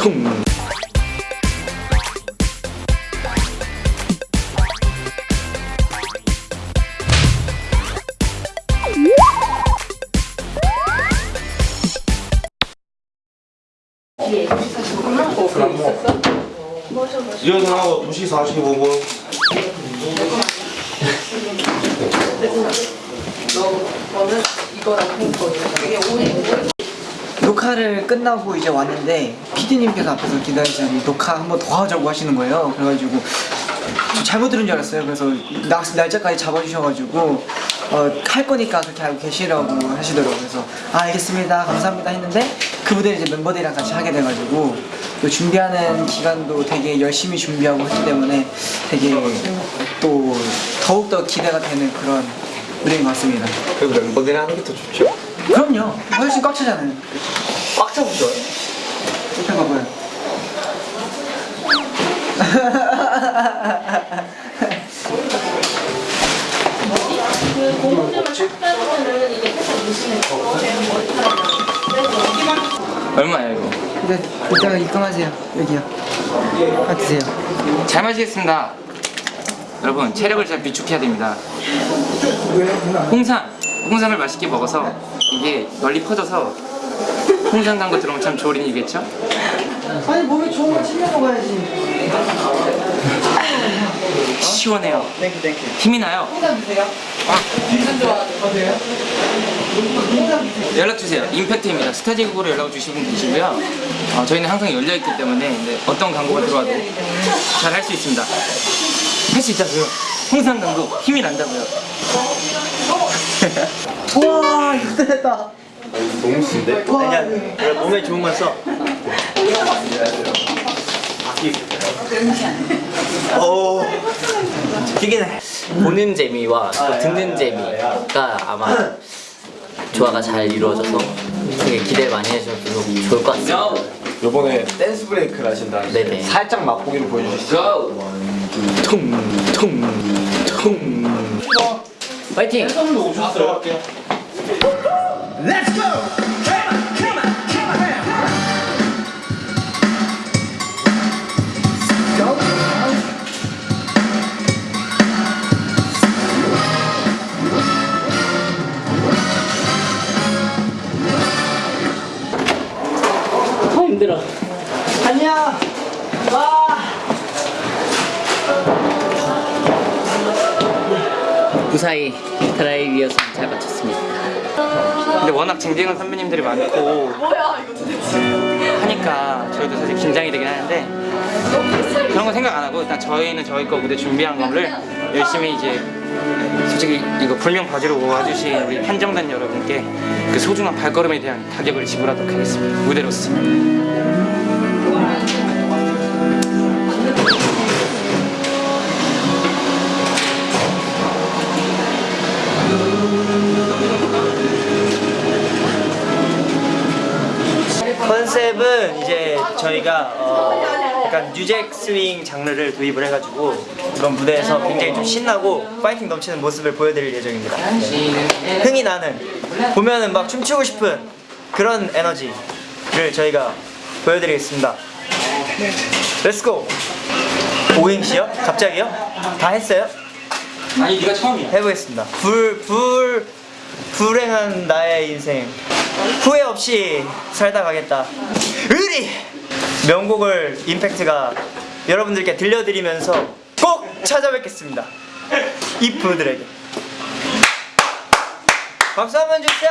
퉁. 일어나고 2시 45분 녹화를 끝나고 이제 왔는데 PD님께서 앞에서 기다리시더니 녹화 한 번 더 하자고 하시는 거예요. 그래가지고 저 잘못 들은 줄 알았어요. 그래서 날, 날짜까지 잡아주셔가지고 어, 할 거니까 그렇게 알고 계시라고 하시더라고요. 그래서 아 알겠습니다. 감사합니다 했는데 그 무대를 이제 멤버들이랑 같이 하게 돼가지고 또 준비하는 기간도 되게 열심히 준비하고 했기 때문에 되게 또 더욱더 기대가 되는 그런 무대인 것 같습니다. 그래도 멤버들이랑 하는 게 더 좋죠 그럼요. 훨씬 꽉 차잖아요. 꽉 차고 좋아요 옆에 봐봐요. 얼마야 이거? 네, 이따가 입금하세요. 여기요. 아, 드세요. 잘 마시겠습니다. 여러분 체력을 잘 비축해야 됩니다. 홍삼, 홍삼을 맛있게 먹어서 이게 널리 퍼져서 홍삼 광고 들어오면 참 좋은 일이겠죠? 아니, 몸에 좋은 거 챙겨 먹어야지. 시원해요. Thank you, thank you. 힘이 나요. 홍삼 드세요. 연락 주세요. 임팩트입니다. 스타디오로 연락 주시면 되시고요. 어, 저희는 항상 열려 있기 때문에 네, 어떤 광고가 들어와도 잘 할 수 있습니다. 할 수 있다고요. 홍삼 광고 힘이 난다고요. 우와, 이거 됐다. 너무 쓴데? 와, 몸에 좋은 건 써. 어. 튀긴 해. 보는 재미와 또 듣는 재미가 아마 조화가 잘 이루어져서 되게 기대를 많이 해주셔서 좋을 것 같습니다. 요번에 댄스 브레이크를 하신다는데 네네. 살짝 맛보기를 보여주시죠 퉁, 퉁, 퉁. 파이팅! 아 힘들어. 안녕. 와. 무사히 드라이 리허설 잘 마쳤습니다. 근데 워낙 쟁쟁한 선배님들이 많고 하니까 저희도 사실 긴장이 되긴 하는데 그런 거 생각 안 하고 일단 저희는 저희 거 무대 준비한 거를 열심히 이제 솔직히 이거 불명 봐주러 와주신 우리 한정단 여러분께 그 소중한 발걸음에 대한 가격을 지불하도록 하겠습니다. 무대로서 컨셉은 이제 저희가 어 약간 뉴잭 스윙 장르를 도입을 해가지고 이번 무대에서 굉장히 좀 신나고 파이팅 넘치는 모습을 보여드릴 예정입니다. 네. 흥이 나는 보면은 막 춤추고 싶은 그런 에너지를 저희가 보여드리겠습니다. Let's go! 오행시요? 갑자기요? 다 했어요? 아니 네가 처음이야 해보겠습니다. 불, 불, 불행한 나의 인생. 후회 없이 살다 가겠다. 의리! 명곡을 임팩트가 여러분들께 들려드리면서 꼭 찾아뵙겠습니다. 이 분들에게. 박수 한 번 주세요!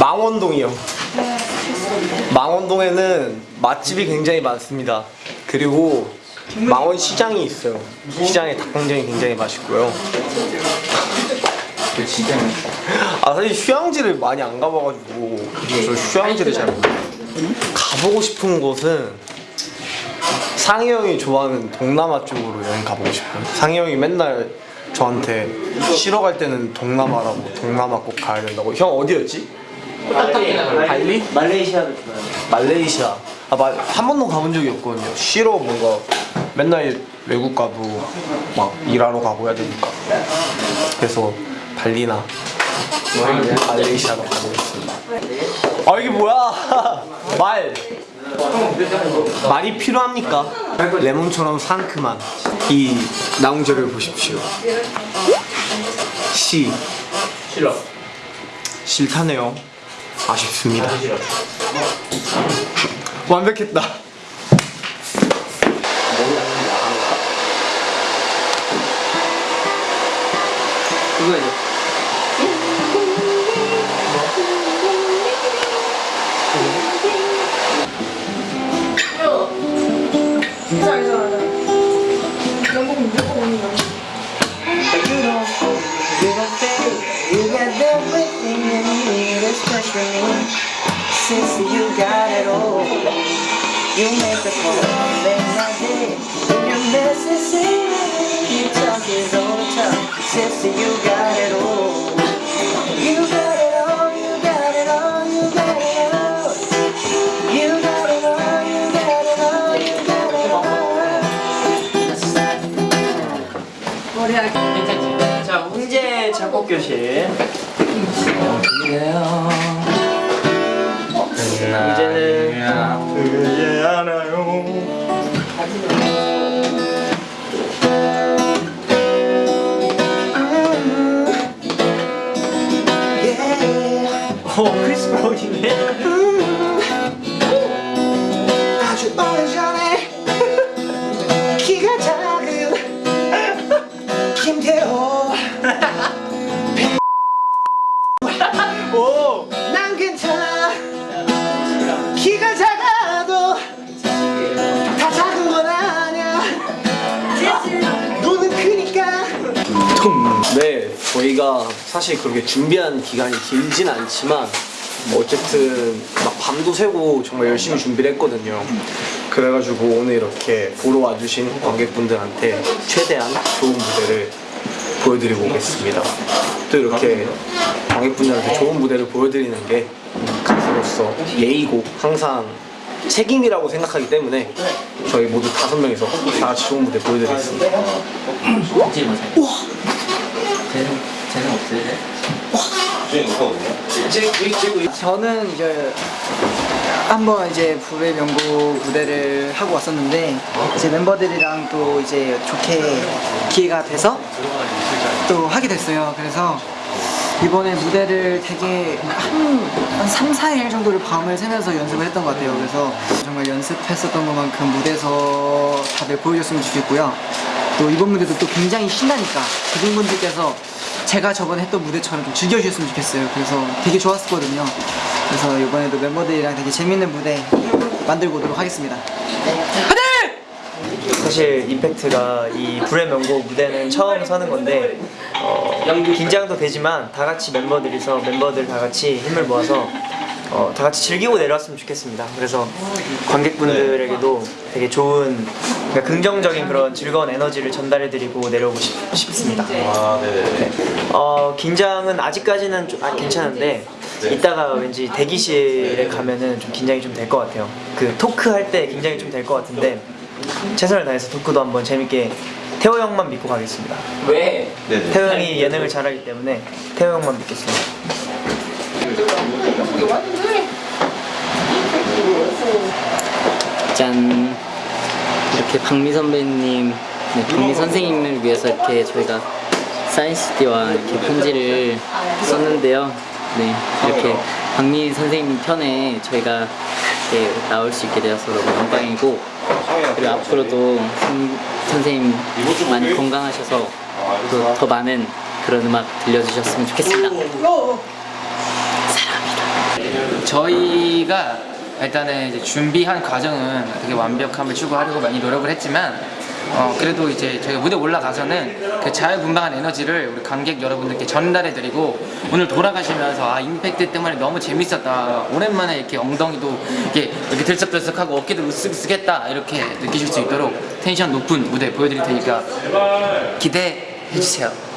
망원동이요. 망원동에는 맛집이 굉장히 많습니다. 그리고 망원 시장이 있어요. 시장에 닭강정이 굉장히 맛있고요. 아 사실 휴양지를 많이 안 가봐가지고 저 휴양지를 잘 모르겠어요. 가보고 싶은 곳은 상희 형이 좋아하는 동남아 쪽으로 여행 가보고 싶어요. 상희 형이 맨날 저한테 쉬러 갈 때는 동남아라고 동남아 꼭 가야 된다고. 형 어디였지? 발리? 말레이시아도 좋아요. 말레이시아. 아, 말, 한 번도 가본 적이 없거든요. 쉬러 뭔가 맨날 외국 가도 막 일하러 가고 해야 되니까. 그래서 발리나 알레이샤로 가보겠습니다. 아 이게 뭐야? 말. 말이 필요합니까? 레몬처럼 상큼한 이 나홍재를 보십시오. 시. 싫어. 싫다네요. 아쉽습니다. 완벽했다. coisa? Sorry, sorry, sorry. Since you got it all, you make the call. All. 괜찮지? 자 훈제 작곡 교실. 이제는 그게 알아요. 오 크리스 브라운이 오. 난 괜찮아 키가 작아도 다 작은 건 아니야 눈은 크니까 네, 저희가 사실 그렇게 준비한 기간이 길진 않지만 뭐 어쨌든 막 밤도 새고 정말 열심히 준비를 했거든요. 그래가지고 오늘 이렇게 보러 와주신 관객분들한테 최대한 좋은 무대를 보여드리고 오겠습니다. 또 이렇게 관객분들한테 좋은 무대를 보여드리는 게 가수로서 예의고 항상 책임이라고 생각하기 때문에 저희 모두 다섯 명이서 다 같이 좋은 무대 보여드리겠습니다. 쟤는 없어요. 저는 이제 한번 이제 불의 명곡 무대를 하고 왔었는데 이제 멤버들이랑 또 이제 좋게 기회가 돼서 또 하게 됐어요. 그래서 이번에 무대를 되게 한, 한 3, 4일 정도를 밤을 새면서 연습을 했던 것 같아요. 그래서 정말 연습했었던 것만큼 무대에서 다들 보여줬으면 좋겠고요. 또 이번 무대도 또 굉장히 신나니까 대중분들께서 제가 저번에 했던 무대처럼 좀 즐겨주셨으면 좋겠어요. 그래서 되게 좋았었거든요. 그래서 이번에도 멤버들이랑 되게 재밌는 무대 만들고 오도록 하겠습니다. 사실 임팩트가 이 불의 명곡 무대는 처음 서는 건데 어, 긴장도 되지만 다 같이 멤버들이서 멤버들 다 같이 힘을 모아서 어, 다 같이 즐기고 내려왔으면 좋겠습니다. 그래서 관객분들에게도 되게 좋은 그러니까 긍정적인 그런 즐거운 에너지를 전달해드리고 내려오고 싶, 싶습니다. 네. 어, 긴장은 아직까지는 좀 아, 괜찮은데 이따가 왠지 대기실에 가면은 좀 긴장이 좀 될 것 같아요. 그 토크 할 때 긴장이 좀 될 것 같은데 최선을 다해서 토크도 한번 재밌게 태호 형만 믿고 가겠습니다. 왜? 태호 형이 예능을 잘하기 때문에 태호 형만 믿겠습니다. 짠 이렇게 박미 선배님, 네, 박미 선생님을 위해서 이렇게 저희가 사인 CD와 이렇게 편지를 썼는데요. 네 이렇게 박미 선생님 편에 저희가 이렇게 나올 수 있게 되어서 너무 영광이고 그리고 앞으로도 선, 선생님 많이 건강하셔서 또 더 많은 그런 음악 들려주셨으면 좋겠습니다. 저희가 일단은 이제 준비한 과정은 되게 완벽함을 추구하려고 많이 노력을 했지만 어, 그래도 이제 저희가 무대 올라가서는 그 자유분방한 에너지를 우리 관객 여러분들께 전달해드리고 오늘 돌아가시면서 아 임팩트 때문에 너무 재밌었다. 오랜만에 이렇게 엉덩이도 이렇게 이렇게 들썩들썩하고 어깨도 으쓱으쓱했다. 이렇게 느끼실 수 있도록 텐션 높은 무대 보여드릴 테니까 기대해주세요